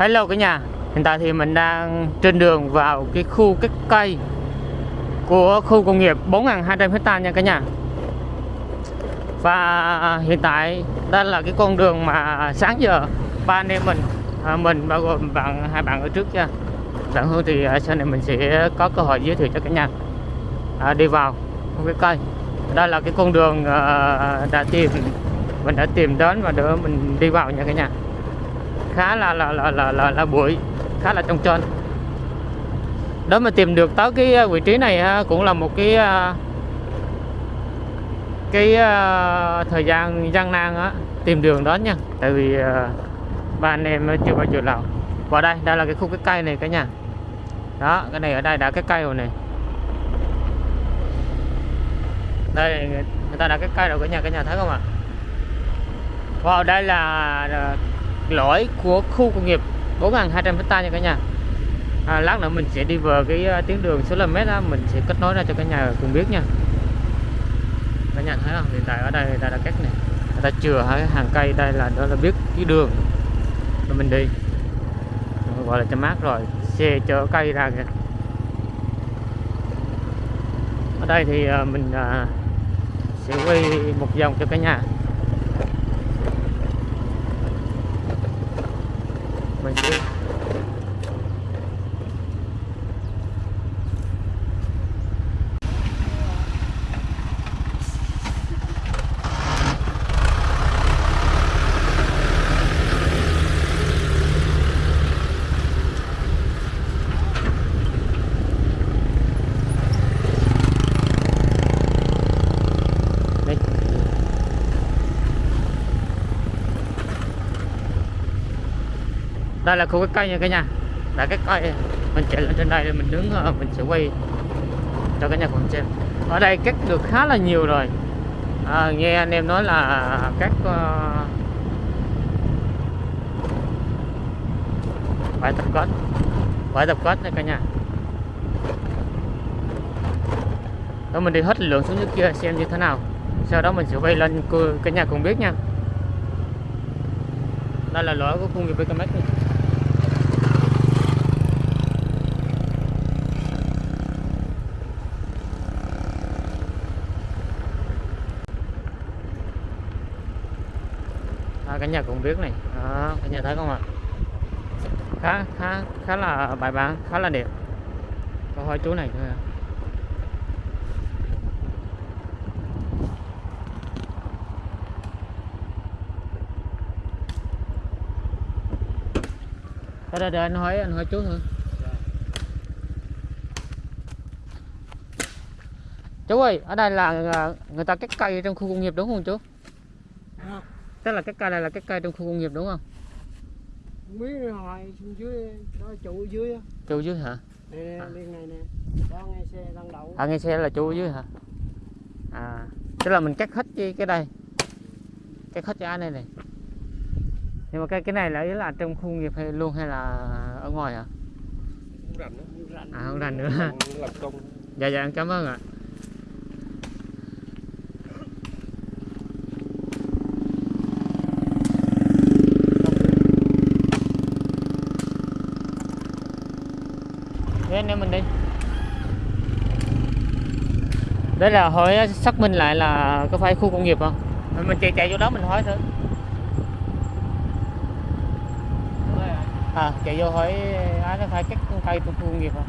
Hello cả nhà. Hiện tại thì mình đang trên đường vào cái khu cách cây của khu công nghiệp 4.200 hecta nha cả nhà. Và hiện tại đây là cái con đường mà sáng giờ ba anh em mình à, mình bao gồm bạn hai bạn ở trước nha. Bạn Hương thì à, sau này mình sẽ có cơ hội giới thiệu cho cả nhà. À, đi vào khu cái cây. Đây là cái con đường à, đã tìm mình đã tìm đến và để mình đi vào nha cả nhà khá là là là là là, là bụi khá là trong trên đó mà tìm được tới cái à, vị trí này ha, cũng là một cái à, cái thời gian gian nan á tìm đường đó nha. Tại vì ba anh em chưa bao giờ nào vào đây đây là cái khu cái cây này cả nhà. Đó cái này ở đây đã cái cây rồi này đây người ta đã cái cây rồi cả nhà cả nhà thấy không ạ? Vào đây là lõi của khu công nghiệp 4.200 hecta nha cả nhà. À, lát nữa mình sẽ đi vào cái uh, tuyến đường số km đó mình sẽ kết nối ra cho cả nhà cùng biết nha. Cả nhà thấy không? Hiện tại ở đây người ta đã cắt này. Người ta chừa hai hàng cây đây là đó là biết cái đường. Mà mình đi. Gọi là cho mát rồi xe chở cây ra kìa. Ở đây thì uh, mình uh, sẽ quay một vòng cho cả nhà. Mình sẽ Đây đây là khu cái cây nha cả nhà. Là cái cây. Mình chạy lên trên đây để mình đứng ờ, mình sẽ quay cho cả nhà cùng xem. Ở đây cắt được khá là nhiều rồi. À, nghe anh em nói là các uh, bãi tập kết. Bãi tập kết nha cả nhà. Đó mình đi hết lượng xuống dưới kia xem như thế nào. Sau đó mình sẽ quay lên cả nhà cùng biết nha. Đây là lỗi của khu nghiệp BKMX này à, cả nhà cũng biết này. À, Đó, cả nhà thấy không ạ? Khá khá khá là bài bản khá là đẹp. Có hỏi chú này thôi à. Đây, đây, đây anh hỏi anh hỏi chú thôi. Chú ơi ở đây là à, người ta cắt cây trong khu công nghiệp đúng không chú? Tức là cái cây này là cái cây trong khu công nghiệp đúng không? Biết hồi xuống dưới đó trụ dưới chú dưới hả? Nè À. bên này nè. Đó ngay xe đang đậu. À nghe xe là chú dưới hả? À tức là mình cắt hết cái cái đây. Cắt hết cái này này nhưng mà cái cái này là ý là trong khu công nghiệp hay luôn hay là ở ngoài hả? Không rành đó. rành à không rành nữa. Làm, làm công. Dạ dạ em cảm ơn ạ anh em mình đi. Đây là hỏi xác minh lại là có phải khu công nghiệp không? Mình chạy chạy vô đó mình hỏi thử. À chạy vô hỏi ai nó phải cắt cây khu công nghiệp không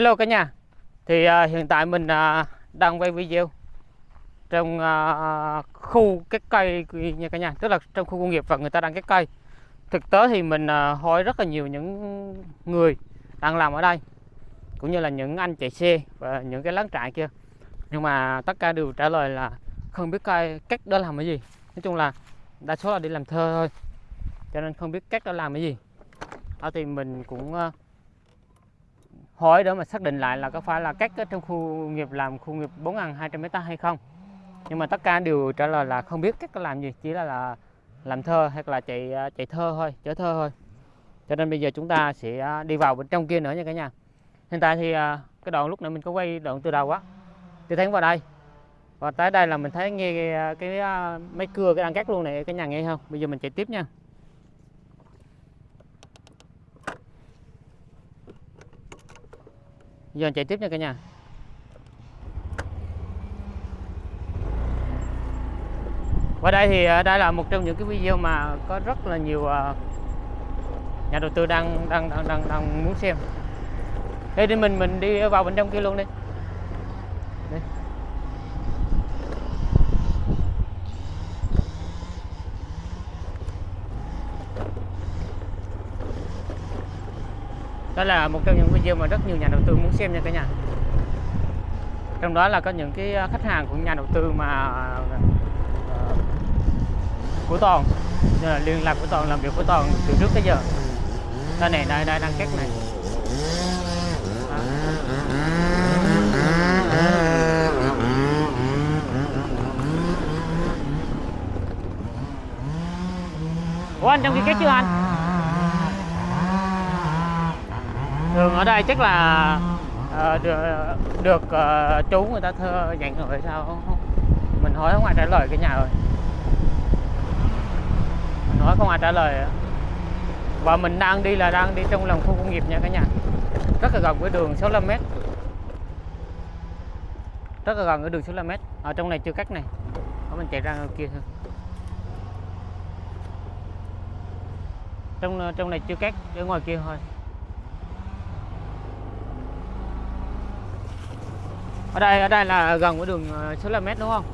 Hello cả nhà. Thì uh, hiện tại mình uh, đang quay video Trong uh, khu cái cây nha cả nhà. Tức là trong khu công nghiệp và người ta đang cái cây. Thực tế thì mình uh, hỏi rất là nhiều những người đang làm ở đây Cũng như là những anh chạy xe và những cái láng trại kia. Nhưng mà tất cả đều trả lời là không biết cây cách đó làm cái gì. Nói chung là đa số là đi làm thơ thôi Cho nên không biết cách đó làm cái gì. Đó thì mình cũng uh, hỏi để mà xác định lại là có phải là cách trong khu nghiệp làm khu nghiệp 4.200 hecta hay không. Nhưng mà tất cả đều trả lời là không biết cách làm gì chỉ là, là làm thơ hay là chạy à, chạy thơ thôi chở thơ thôi. Cho nên bây giờ chúng ta sẽ à, đi vào bên trong kia nữa nha cả nhà. Hiện tại thì à, cái đoạn lúc nãy mình có quay đoạn từ đầu á từ thấy vào đây. Và tới đây là mình thấy nghe cái, à, cái máy cưa cái đang cắt luôn này cái nhà nghe không? Bây giờ mình chạy tiếp nha. Giờ chạy tiếp nha cả nhà Và đây thì à, đây là một trong những cái video mà có rất là nhiều à, nhà đầu tư đang đang đang đang, đang muốn xem. Thế thì mình mình đi vào bên trong kia luôn. Đi. Đó là một trong những video mà rất nhiều nhà đầu tư muốn xem nha cả nhà. Trong đó là có những cái à, khách hàng của nhà đầu tư mà à, của Toàn là liên lạc của Toàn, làm việc của Toàn từ trước tới giờ. Đây này, đây đây, đang cắt này. Ủa, anh trong kia cắt chưa anh? Thường ở đây chắc là uh, được, được uh, chú người ta thơ dặn rồi sao? Mình hỏi không ai trả lời cái nhà rồi. Mình hỏi không ai trả lời. Và mình đang đi là đang đi trong lòng khu công nghiệp nha cả nhà. Rất là gần với đường 65m rất là gần với đường 65m ở trong này chưa cắt này. Ở mình chạy ra ngoài kia thôi. Trong trong này chưa cắt ở ngoài kia thôi. Ở đây ở đây là gần với đường ờ, số 65m đúng không?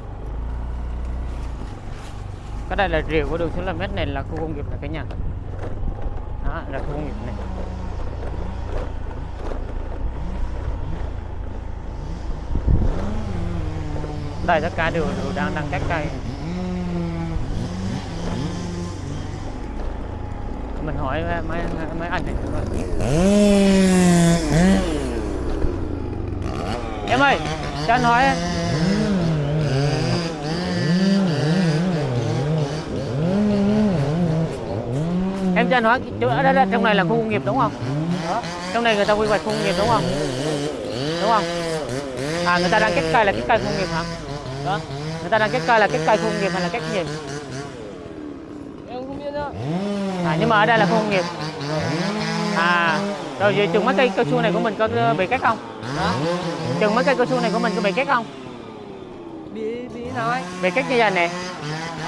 Cái đây là rìa của đường 65m này là khu công nghiệp này cả nhà. Đó là khu công nghiệp này. Đây tất cả đều, đều đang đang cắt cây. Mình hỏi ờ, mấy mấy anh này em ơi cho anh hỏi. Em cho anh hỏi chỗ đây, đây trong này là khu công nghiệp đúng không? Trong này người ta quy hoạch khu công nghiệp đúng không? Đúng không? À người ta đang cắt cây là cắt cây khu công nghiệp hả? Đó. Người ta đang cắt cây là cắt cây khu công nghiệp hay là cắt gì? Em không biết nữa à nhưng mà ở đây là khu công nghiệp à rồi vậy chừng mấy cây cao su này của mình có bị cắt không? Hả? Chừng mấy cây cao su này của mình có bị cắt không? Bị bị anh bị cắt như vậy nè.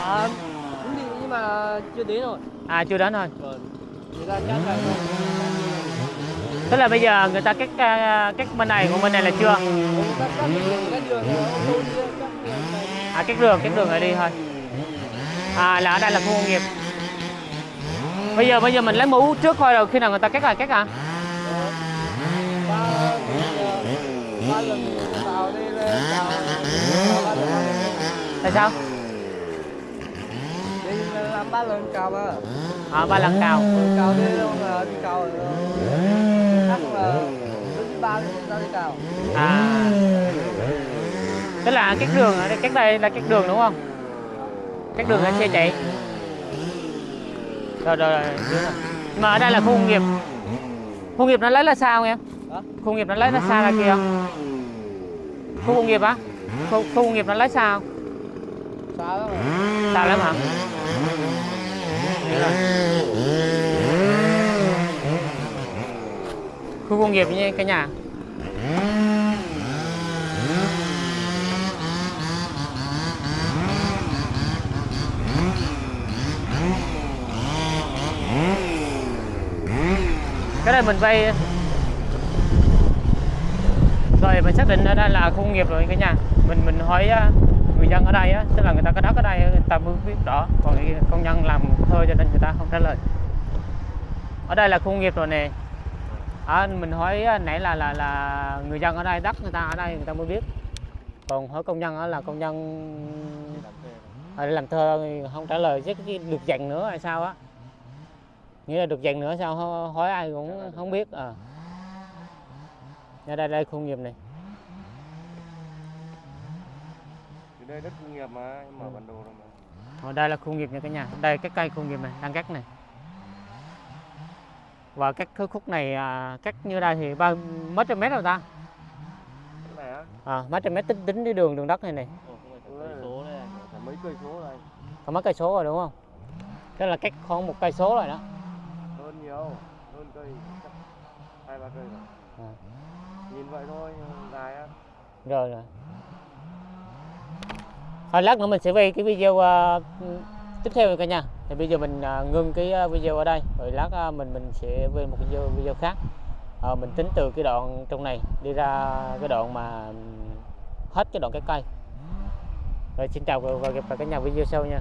À cũng bị nhưng mà chưa đến rồi. À chưa đến thôi là tức là bây giờ người ta cắt à, cắt bên này của bên này là chưa? À cắt đường cắt đường này đi thôi. À là ở đây là khu công nghiệp bây giờ bây giờ mình lấy mũ trước thôi rồi, khi nào người ta cắt là cắt à. Tại sao? Làm ba lần cào à à ba lần cào. Cào đây là đi cào rồi chắc là ba đi cào à. Tức là cắt đường ở đây cắt đây là cắt đường đúng không? Cắt đường là xe chạy rồi rồi, rồi. mà ở đây là khu công nghiệp. Khu công nghiệp nó lấy là sao em? Hả? khu công nghiệp nó lấy là xa ra kia? Khu công nghiệp á? Khu, khu công nghiệp nó lấy sao? Xa lắm xa lắm hả? Khu công nghiệp như cái nhà cái này mình vay rồi mình xác định ở đây là khu công nghiệp rồi cả nhà. Mình mình hỏi à, người dân ở đây á tức là người ta có đất ở đây à, người ta mới biết rõ. Còn công nhân làm thôi cho nên người ta không trả lời. Ở đây là khu công nghiệp rồi nè. À, mình hỏi nãy là là là người dân ở đây đất người ta ở đây người ta mới biết. Còn hỏi công nhân á là công nhân làm thơ thì không trả lời chứ cái được dành nữa hay sao á nghĩa là được dành nữa sao? Hỏi ai cũng không biết. À đây đây khu nghiệp này. Thì đây đất công nghiệp mà, em mở bản đồ rồi mà. Ở đây là khu nghiệp nha cả nhà. Đây cái cây khu nghiệp này đang cắt này. Và các khúc này à, cắt như đây thì bao mấy trăm mét rồi ta? Cái này á? À, mấy trăm mét tính tính đi đường đường đất này này. Mấy cây số có mấy cây số rồi đúng không? Thế là cách khoảng một cây số rồi đó nhiều hơn cây chắc hai ba cây rồi. À. nhìn vậy thôi dài á. Rồi rồi. Thôi lát nữa mình sẽ về cái video à, tiếp theo cả nhà thì bây giờ mình à, ngưng cái à, video ở đây. Rồi lát à, mình mình sẽ về một cái video video khác. Ờ, mình tính từ cái đoạn trong này đi ra cái đoạn mà hết cái đoạn cái cây. Rồi xin chào và gặp lại cả nhà video sau nha